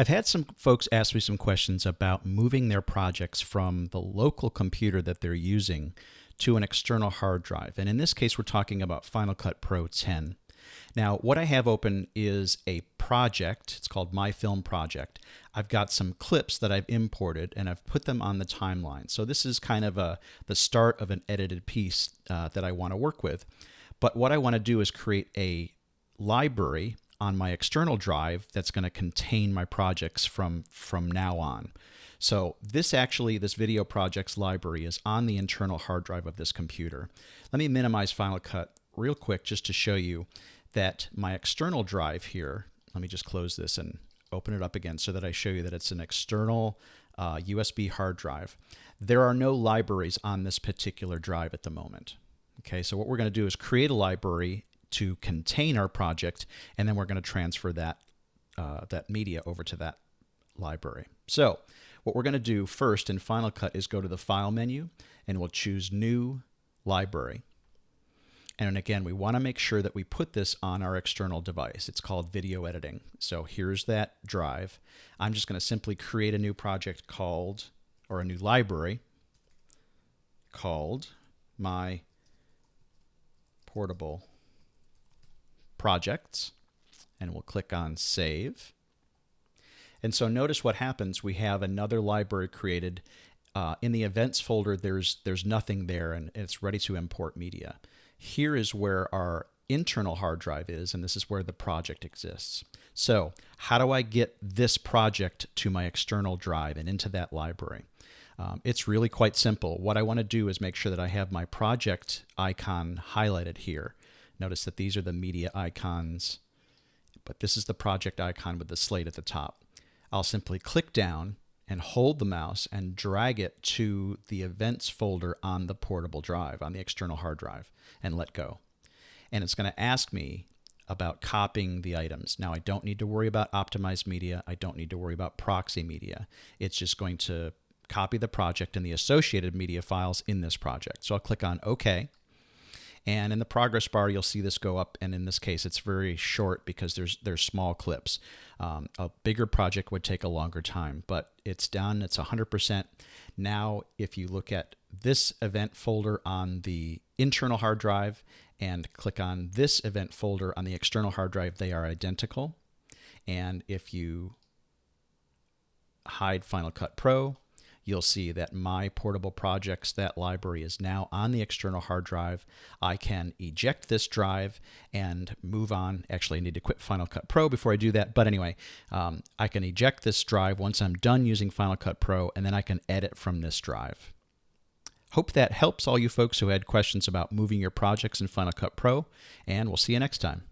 I've had some folks ask me some questions about moving their projects from the local computer that they're using to an external hard drive. And in this case, we're talking about Final Cut Pro 10. Now, what I have open is a project. It's called My Film Project. I've got some clips that I've imported and I've put them on the timeline. So this is kind of a the start of an edited piece uh, that I want to work with. But what I want to do is create a library on my external drive that's going to contain my projects from from now on. So this actually, this video projects library is on the internal hard drive of this computer. Let me minimize Final Cut real quick just to show you that my external drive here, let me just close this and open it up again so that I show you that it's an external uh, USB hard drive. There are no libraries on this particular drive at the moment. Okay, so what we're going to do is create a library to contain our project, and then we're going to transfer that, uh, that media over to that library. So what we're going to do first in Final Cut is go to the File menu, and we'll choose New Library. And again, we want to make sure that we put this on our external device. It's called video editing. So here's that drive. I'm just going to simply create a new project called, or a new library called my portable projects and we'll click on save. And so notice what happens. We have another library created. Uh, in the events folder, there's, there's nothing there and it's ready to import media. Here is where our internal hard drive is, and this is where the project exists. So how do I get this project to my external drive and into that library? Um, it's really quite simple. What I want to do is make sure that I have my project icon highlighted here. Notice that these are the media icons, but this is the project icon with the slate at the top. I'll simply click down and hold the mouse and drag it to the events folder on the portable drive, on the external hard drive, and let go. And it's going to ask me about copying the items. Now, I don't need to worry about optimized media. I don't need to worry about proxy media. It's just going to copy the project and the associated media files in this project. So I'll click on OK. And in the progress bar, you'll see this go up. And in this case, it's very short because there's there's small clips. Um, a bigger project would take a longer time, but it's done. It's 100%. Now, if you look at this event folder on the internal hard drive and click on this event folder on the external hard drive, they are identical. And if you hide Final Cut Pro, you'll see that my portable projects, that library is now on the external hard drive. I can eject this drive and move on. Actually, I need to quit Final Cut Pro before I do that. But anyway, um, I can eject this drive once I'm done using Final Cut Pro, and then I can edit from this drive. Hope that helps all you folks who had questions about moving your projects in Final Cut Pro, and we'll see you next time.